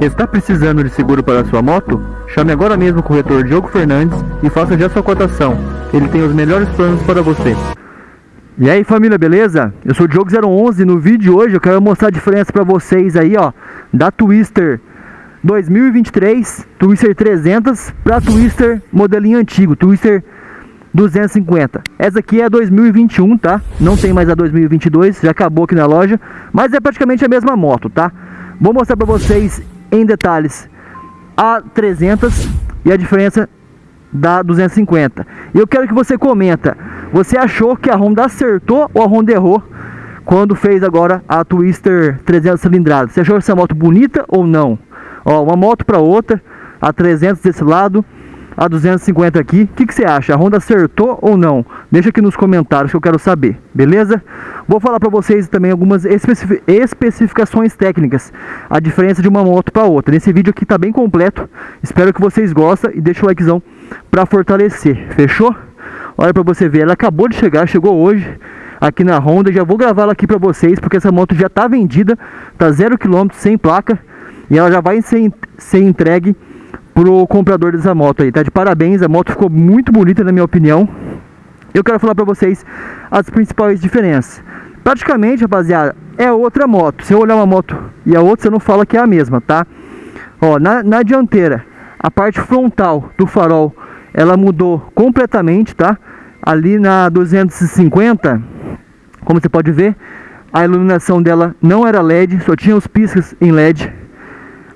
Está precisando de seguro para sua moto? Chame agora mesmo o corretor Diogo Fernandes e faça já sua cotação. Ele tem os melhores planos para você. E aí família, beleza? Eu sou o Diogo011 no vídeo de hoje eu quero mostrar a diferença para vocês aí ó Da Twister 2023, Twister 300 para Twister modelinho antigo, Twister 250 Essa aqui é a 2021, tá? Não tem mais a 2022, já acabou aqui na loja Mas é praticamente a mesma moto, tá? Vou mostrar para vocês em detalhes a 300 e a diferença da 250 E eu quero que você comenta Você achou que a Honda acertou ou a Honda errou Quando fez agora a Twister 300 cilindradas Você achou essa moto bonita ou não? Ó, uma moto para outra A 300 desse lado a 250 aqui. O que, que você acha? A Honda acertou ou não? Deixa aqui nos comentários que eu quero saber, beleza? Vou falar para vocês também algumas especific especificações técnicas, a diferença de uma moto para outra. Nesse vídeo aqui tá bem completo, espero que vocês gostem e deixa o likezão para fortalecer, fechou? Olha para você ver, ela acabou de chegar, chegou hoje aqui na Honda, já vou gravar ela aqui para vocês, porque essa moto já tá vendida, tá zero quilômetro sem placa, e ela já vai ser, ser entregue pro comprador dessa moto aí, tá de parabéns, a moto ficou muito bonita na minha opinião. Eu quero falar pra vocês as principais diferenças. Praticamente, rapaziada, é outra moto. Se eu olhar uma moto e a outra, você não fala que é a mesma, tá? Ó, na, na dianteira, a parte frontal do farol, ela mudou completamente, tá? Ali na 250, como você pode ver, a iluminação dela não era LED, só tinha os piscas em LED.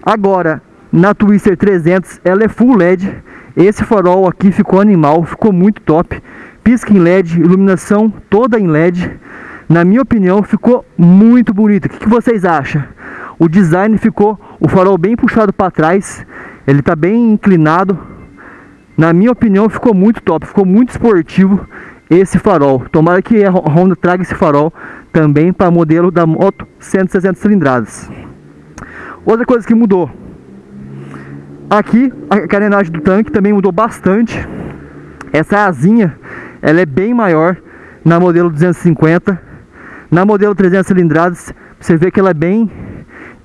Agora, na Twister 300 ela é full LED. Esse farol aqui ficou animal, ficou muito top. Pisca em LED, iluminação toda em LED. Na minha opinião ficou muito bonito. O que, que vocês acham? O design ficou, o farol bem puxado para trás. Ele está bem inclinado. Na minha opinião ficou muito top, ficou muito esportivo esse farol. Tomara que a Honda traga esse farol também para modelo da moto 160 cilindradas. Outra coisa que mudou, Aqui a carenagem do tanque também mudou bastante. Essa asinha, ela é bem maior na modelo 250. Na modelo 300 cilindradas, você vê que ela é bem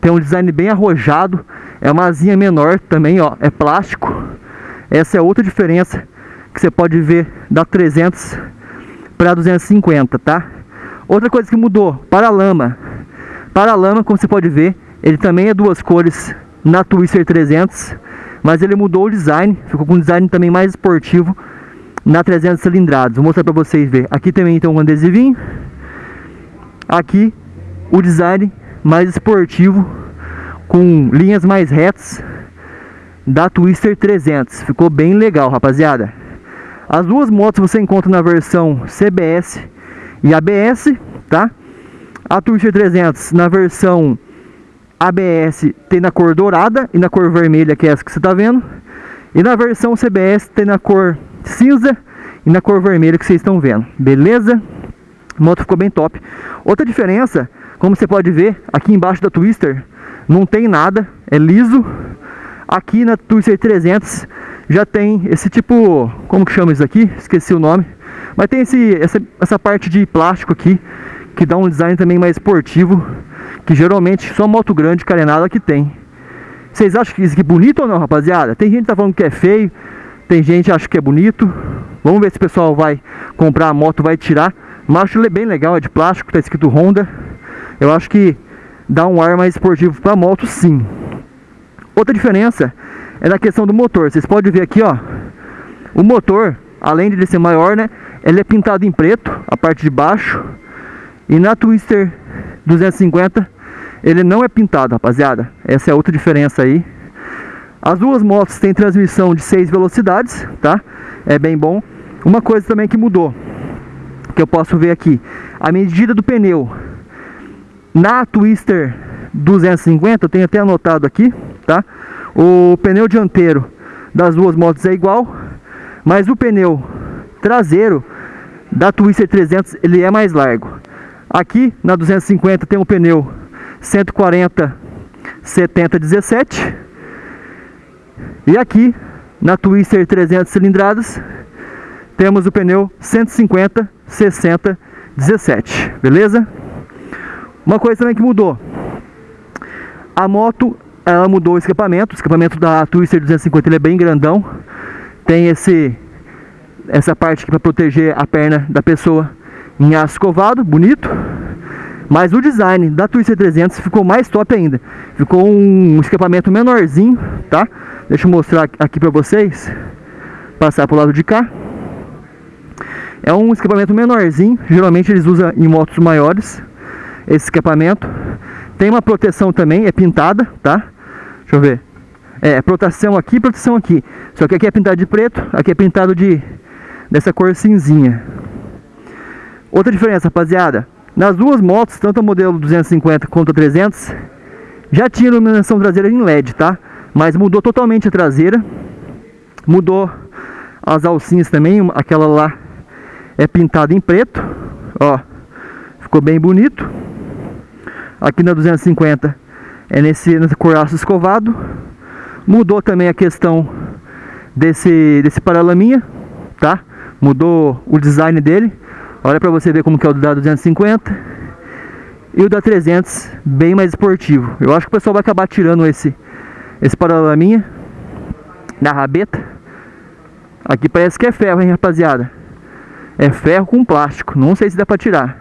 tem um design bem arrojado. É uma asinha menor também, ó, é plástico. Essa é outra diferença que você pode ver da 300 para 250, tá? Outra coisa que mudou, para-lama. Para-lama, como você pode ver, ele também é duas cores na Twister 300 mas ele mudou o design, ficou com um design também mais esportivo na 300 cilindradas. Vou mostrar para vocês ver. Aqui também tem um adesivinho. Aqui o design mais esportivo com linhas mais retas da Twister 300. Ficou bem legal, rapaziada. As duas motos você encontra na versão CBS e ABS, tá? A Twister 300 na versão ABS tem na cor dourada e na cor vermelha, que é essa que você está vendo. E na versão CBS tem na cor cinza e na cor vermelha que vocês estão vendo. Beleza? A moto ficou bem top. Outra diferença, como você pode ver, aqui embaixo da Twister não tem nada, é liso. Aqui na Twister 300 já tem esse tipo, como que chama isso aqui? Esqueci o nome. Mas tem esse, essa, essa parte de plástico aqui, que dá um design também mais esportivo que geralmente só moto grande carenada que tem. Vocês acham que isso aqui é bonito ou não, rapaziada? Tem gente que tá falando que é feio, tem gente que acha que é bonito. Vamos ver se o pessoal vai comprar a moto, vai tirar. Mas acho bem legal, é de plástico, tá escrito Honda. Eu acho que dá um ar mais esportivo pra moto, sim. Outra diferença é na questão do motor. Vocês podem ver aqui, ó. O motor, além de ser maior, né? Ele é pintado em preto, a parte de baixo. E na Twister 250 ele não é pintado, rapaziada. Essa é outra diferença aí. As duas motos têm transmissão de 6 velocidades, tá? É bem bom. Uma coisa também que mudou, que eu posso ver aqui, a medida do pneu. Na Twister 250, eu tenho até anotado aqui, tá? O pneu dianteiro das duas motos é igual, mas o pneu traseiro da Twister 300 ele é mais largo. Aqui na 250 tem um pneu 140 70 17 e aqui na Twister 300 cilindradas temos o pneu 150 60 17 beleza uma coisa também que mudou a moto ela mudou o escapamento. O escapamento da Twister 250 ele é bem grandão. Tem esse essa parte aqui para proteger a perna da pessoa em aço escovado, bonito. Mas o design da Twister 300 ficou mais top ainda. Ficou um escapamento menorzinho, tá? Deixa eu mostrar aqui para vocês. Passar para o lado de cá. É um escapamento menorzinho. Geralmente eles usam em motos maiores. Esse escapamento. Tem uma proteção também, é pintada, tá? Deixa eu ver. É, proteção aqui, proteção aqui. Só que aqui é pintado de preto, aqui é pintado de dessa cor cinzinha. Outra diferença, rapaziada. Nas duas motos, tanto a modelo 250 quanto a 300, já tinha iluminação traseira em LED, tá? Mas mudou totalmente a traseira. Mudou as alcinhas também, aquela lá é pintada em preto, ó. Ficou bem bonito. Aqui na 250 é nesse, nesse coraço escovado. Mudou também a questão desse, desse paralaminha, tá? Mudou o design dele. Olha para você ver como que é o da 250 e o da 300 bem mais esportivo. Eu acho que o pessoal vai acabar tirando esse esse paralaminha da rabeta. Aqui parece que é ferro, hein, rapaziada. É ferro com plástico. Não sei se dá para tirar.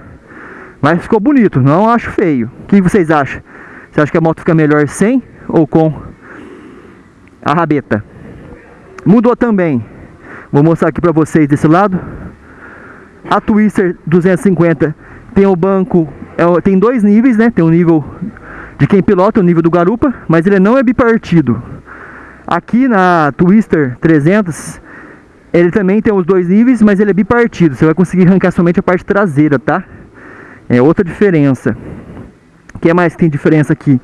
Mas ficou bonito, não acho feio. O que vocês acham? Você acha que a moto fica melhor sem ou com a rabeta? Mudou também. Vou mostrar aqui para vocês desse lado. A Twister 250 tem o banco, é, tem dois níveis, né? Tem o nível de quem pilota, o nível do garupa, mas ele não é bipartido. Aqui na Twister 300, ele também tem os dois níveis, mas ele é bipartido. Você vai conseguir arrancar somente a parte traseira, tá? É outra diferença. O que mais tem diferença aqui?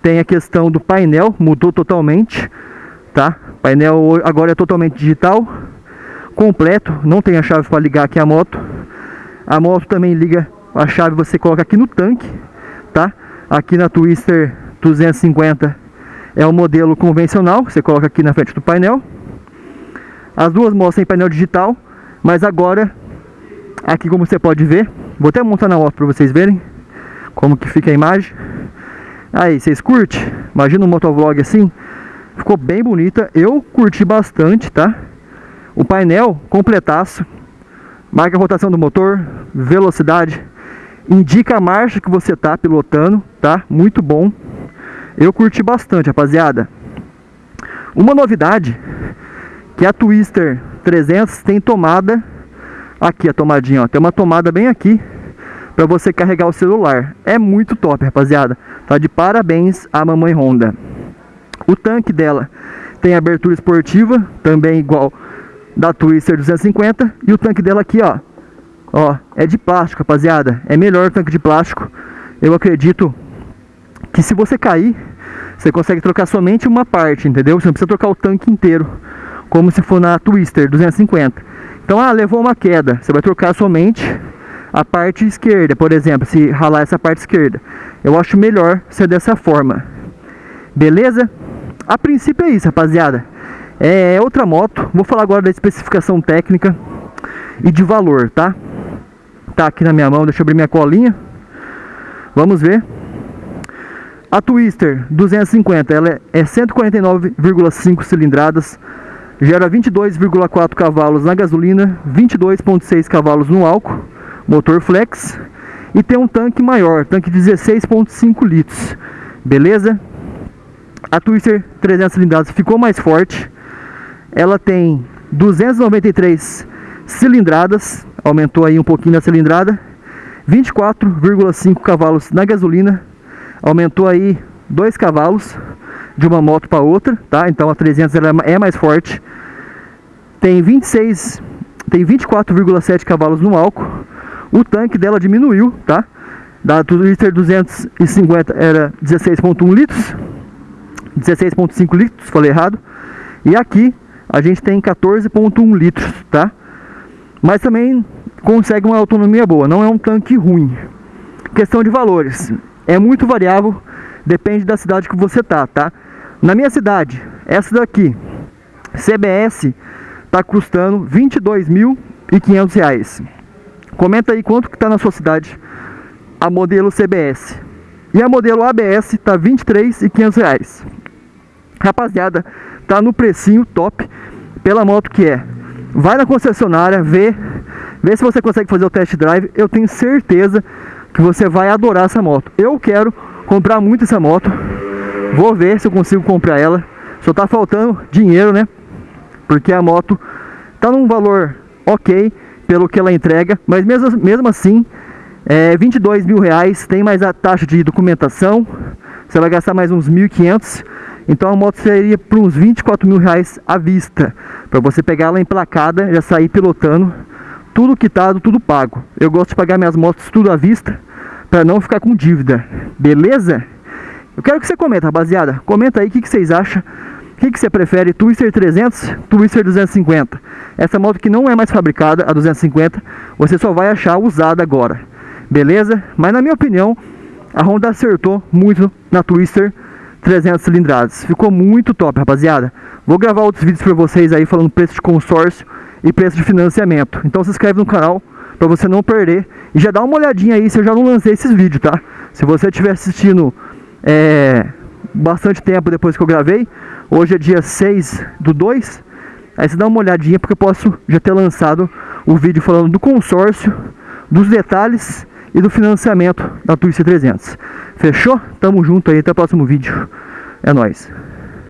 Tem a questão do painel, mudou totalmente, tá? O painel agora é totalmente digital, completo, não tem a chave para ligar aqui a moto. A moto também liga, a chave você coloca aqui no tanque, tá? Aqui na Twister 250 é o modelo convencional, você coloca aqui na frente do painel. As duas motos têm painel digital, mas agora, aqui como você pode ver, Vou até montar na moto para vocês verem como que fica a imagem. Aí, vocês curtem? Imagina um motovlog assim. Ficou bem bonita. Eu curti bastante, tá? O painel completaço. Marca a rotação do motor, velocidade. Indica a marcha que você tá pilotando, tá? Muito bom. Eu curti bastante, rapaziada. Uma novidade que a Twister 300 tem tomada Aqui a tomadinha, ó. Tem uma tomada bem aqui para você carregar o celular. É muito top, rapaziada. Tá de parabéns a mamãe Honda. O tanque dela tem abertura esportiva, também igual da Twister 250. E o tanque dela aqui, ó. Ó, é de plástico, rapaziada. É melhor o tanque de plástico. Eu acredito que se você cair, você consegue trocar somente uma parte, entendeu? Você não precisa trocar o tanque inteiro, como se for na Twister 250. Então, ah, levou uma queda. Você vai trocar somente a parte esquerda, por exemplo, se ralar essa parte esquerda. Eu acho melhor ser dessa forma. Beleza? A princípio é isso, rapaziada. É outra moto. Vou falar agora da especificação técnica e de valor, tá? Tá aqui na minha mão, deixa eu abrir minha colinha. Vamos ver. A Twister 250, ela é 149,5 cilindradas, gera 22,4 cavalos na gasolina, 22,6 cavalos no álcool, motor flex e tem um tanque maior, tanque de 16,5 litros, beleza? A Twister 300 cilindradas ficou mais forte, ela tem 293 cilindradas, aumentou aí um pouquinho a cilindrada, 24,5 cavalos na gasolina, aumentou aí 2 cavalos de uma moto para outra, tá? Então a 300 ela é mais forte. Tem 26, tem 24,7 cavalos no álcool. O tanque dela diminuiu, tá? Da Twister 250 era 16.1 litros, 16.5 litros, falei errado. E aqui a gente tem 14.1 litros, tá? Mas também consegue uma autonomia boa, não é um tanque ruim. Questão de valores, é muito variável, depende da cidade que você tá, tá? Na minha cidade, essa daqui, CBS, está custando R$ 22.500. Comenta aí quanto que está na sua cidade a modelo CBS. E a modelo ABS está R$ 23.500. Rapaziada, tá no precinho top pela moto que é. Vai na concessionária, vê, vê se você consegue fazer o test drive. Eu tenho certeza que você vai adorar essa moto. Eu quero comprar muito essa moto. Vou ver se eu consigo comprar ela. Só tá faltando dinheiro, né? Porque a moto tá num valor ok pelo que ela entrega, mas mesmo, mesmo assim, é 22 mil reais, tem mais a taxa de documentação, você vai gastar mais uns 1.500, então a moto seria por uns 24 mil reais à vista, para você pegar ela emplacada, já sair pilotando, tudo quitado, tudo pago. Eu gosto de pagar minhas motos tudo à vista, para não ficar com dívida, beleza? Eu quero que você comenta, rapaziada, comenta aí o que, que vocês acham, o que, que você prefere, Twister 300, Twister 250? Essa moto que não é mais fabricada, a 250, você só vai achar usada agora. Beleza? Mas na minha opinião, a Honda acertou muito na Twister 300 cilindradas. Ficou muito top, rapaziada. Vou gravar outros vídeos para vocês aí falando preço de consórcio e preço de financiamento. Então se inscreve no canal para você não perder. E já dá uma olhadinha aí se eu já não lancei esses vídeos, tá? Se você estiver assistindo é, bastante tempo depois que eu gravei, Hoje é dia 6 do 2. Aí você dá uma olhadinha porque eu posso já ter lançado o vídeo falando do consórcio, dos detalhes e do financiamento da Twister 300. Fechou? Tamo junto aí, até o próximo vídeo. É nóis.